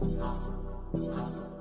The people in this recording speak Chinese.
好好好